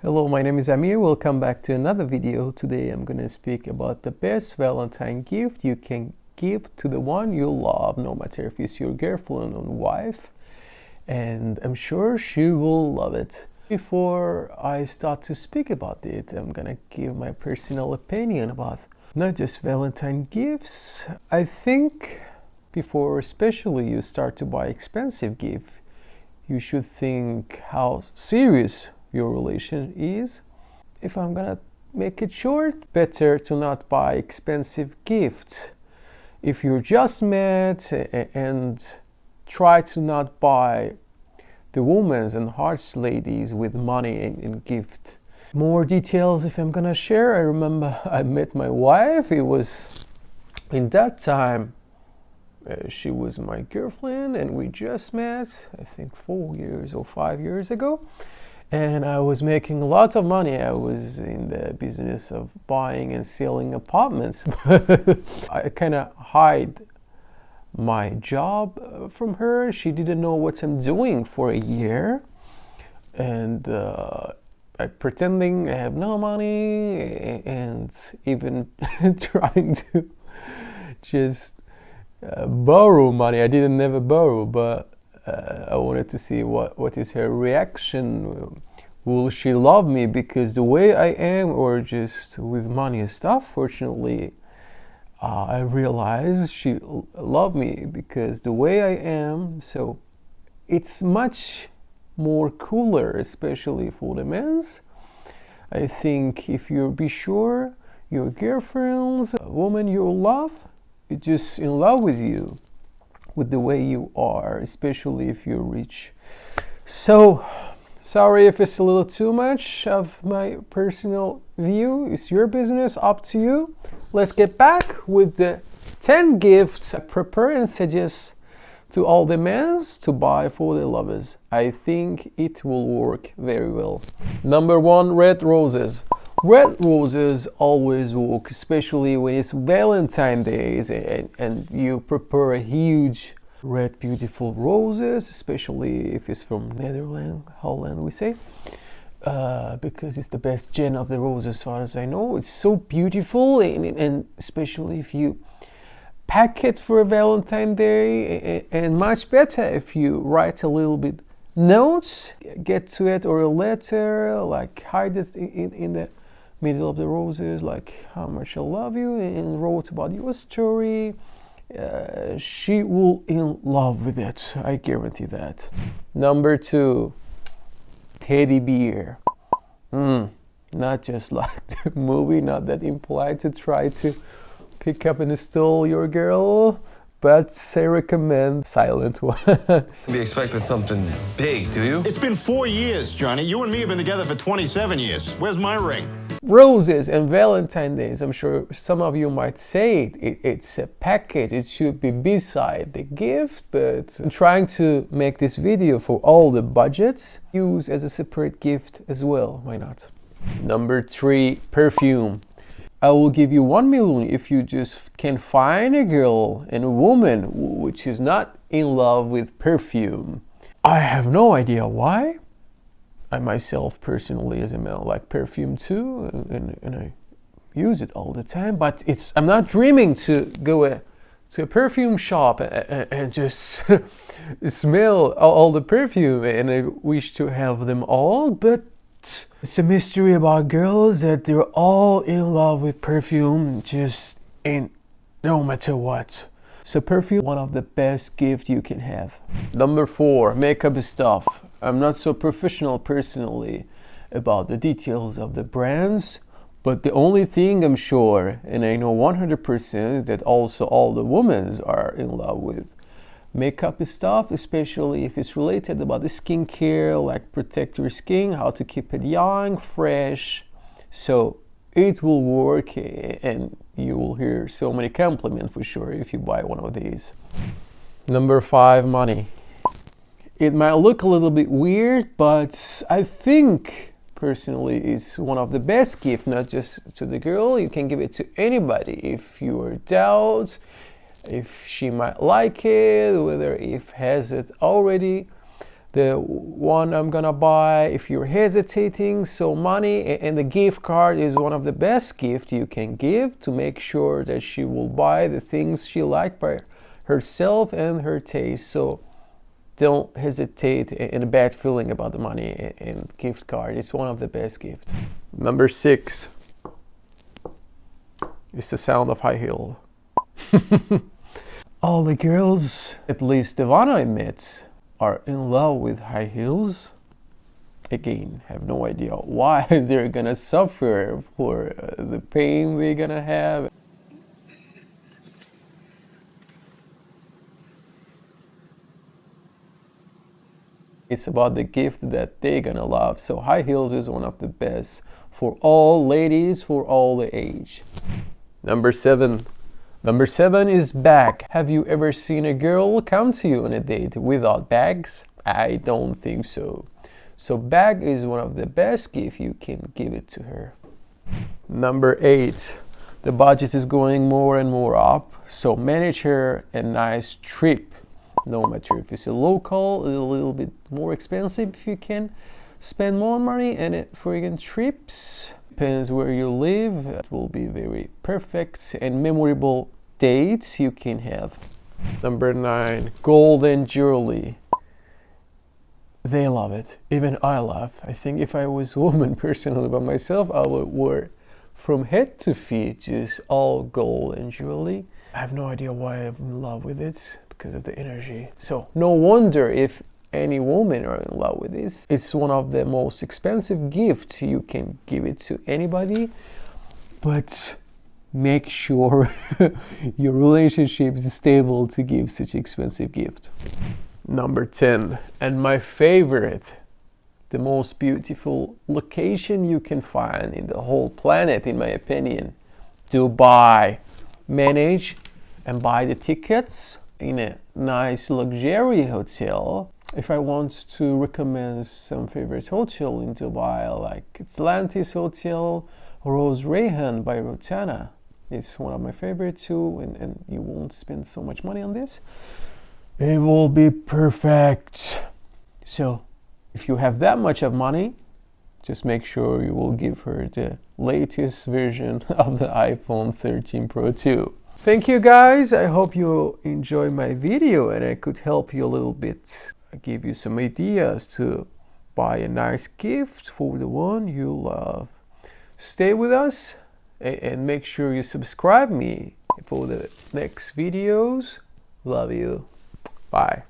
Hello, my name is Amir. Welcome back to another video. Today I'm going to speak about the best Valentine gift you can give to the one you love, no matter if it's your girlfriend or wife. And I'm sure she will love it. Before I start to speak about it, I'm going to give my personal opinion about not just Valentine gifts. I think before especially you start to buy expensive gift, you should think how serious your relation is. If I'm gonna make it short, better to not buy expensive gifts. If you're just met and try to not buy the women's and hearts ladies with money and gift. More details if I'm gonna share. I remember I met my wife. It was in that time uh, she was my girlfriend and we just met I think four years or five years ago and I was making lots of money. I was in the business of buying and selling apartments. I kind of hide my job uh, from her. She didn't know what I'm doing for a year, and uh, I pretending I have no money and even trying to just uh, borrow money. I didn't never borrow, but I wanted to see what, what is her reaction. Will she love me because the way I am or just with money and stuff? Fortunately, uh, I realized she loved me because the way I am. So it's much more cooler, especially for the men's. I think if you be sure your girlfriend's a woman you love, is just in love with you with the way you are, especially if you're rich. So, sorry if it's a little too much of my personal view. It's your business, up to you. Let's get back with the 10 gifts I prepare and suggest to all the men to buy for their lovers. I think it will work very well. Number one, red roses. Red roses always work, especially when it's Valentine's Day and, and you prepare a huge red beautiful roses, especially if it's from Netherlands, Holland we say. Uh, because it's the best gen of the rose as far as I know. It's so beautiful and, and especially if you pack it for a Valentine Day and much better if you write a little bit notes, get to it or a letter, like hide it in, in the middle of the roses, like how much I love you and wrote about your story. Uh, she will in love with it. I guarantee that. Number two, teddy bear. Mm, not just like the movie, not that implied to try to pick up and steal your girl, but I recommend silent one. we expected something big, do you? It's been four years, Johnny. You and me have been together for 27 years. Where's my ring? Roses and Valentine Days, I'm sure some of you might say it, it, it's a package, it should be beside the gift, but I'm trying to make this video for all the budgets, use as a separate gift as well, why not? Number three, perfume. I will give you one million if you just can find a girl and a woman which is not in love with perfume. I have no idea why. I myself personally as a male like perfume too and, and I use it all the time but it's I'm not dreaming to go a, to a perfume shop and, and just smell all the perfume and I wish to have them all but it's a mystery about girls that they're all in love with perfume, just ain't no matter what. So perfume, one of the best gifts you can have. Number four, makeup stuff. I'm not so professional personally about the details of the brands, but the only thing I'm sure, and I know 100% that also all the women are in love with, makeup stuff, especially if it's related about the skincare, like protect your skin, how to keep it young, fresh. So it will work and you will hear so many compliments for sure if you buy one of these. Number five, money. It might look a little bit weird, but I think personally is one of the best gifts, not just to the girl, you can give it to anybody. If you are doubt, if she might like it, whether if has it already. the one I'm gonna buy if you're hesitating so money and the gift card is one of the best gift you can give to make sure that she will buy the things she like by herself and her taste. So don't hesitate in a bad feeling about the money and gift card. It's one of the best gifts number six. Is the sound of high heel all the girls at least the one i met are in love with high heels. Again have no idea why they're gonna suffer for uh, the pain they're gonna have. It's about the gift that they're gonna love. So high heels is one of the best for all ladies for all the age. Number seven Number seven is bag. Have you ever seen a girl come to you on a date without bags? I don't think so. So bag is one of the best gifts you can give it to her. Number eight, the budget is going more and more up. So manage her a nice trip. No matter if it's a local, a little bit more expensive if you can spend more money and it friggin' trips depends where you live. It will be very perfect and memorable dates. You can have number nine golden jewelry they love it. Even i love i think if i was a woman personally by myself i would wear from head to feet just all gold and jewelry i have no idea why i'm in love with it because of the energy. So no wonder if any woman are in love with this. It's one of the most expensive gifts you can give it to anybody, but make sure your relationship is stable to give such expensive gift. Number 10, and my favorite, the most beautiful location you can find in the whole planet, in my opinion, Dubai. Manage and buy the tickets in a nice luxury hotel if I want to recommend some favorite hotel in Dubai, like Atlantis Hotel, Rose Rayhan by Rotana. It's one of my favorite too, and, and you won't spend so much money on this. It will be perfect. So, if you have that much of money, just make sure you will give her the latest version of the iPhone 13 Pro 2. Thank you guys. I hope you enjoy my video and I could help you a little bit give you some ideas to buy a nice gift for the one you love. Stay with us and make sure you subscribe me for the next videos. Love you. Bye.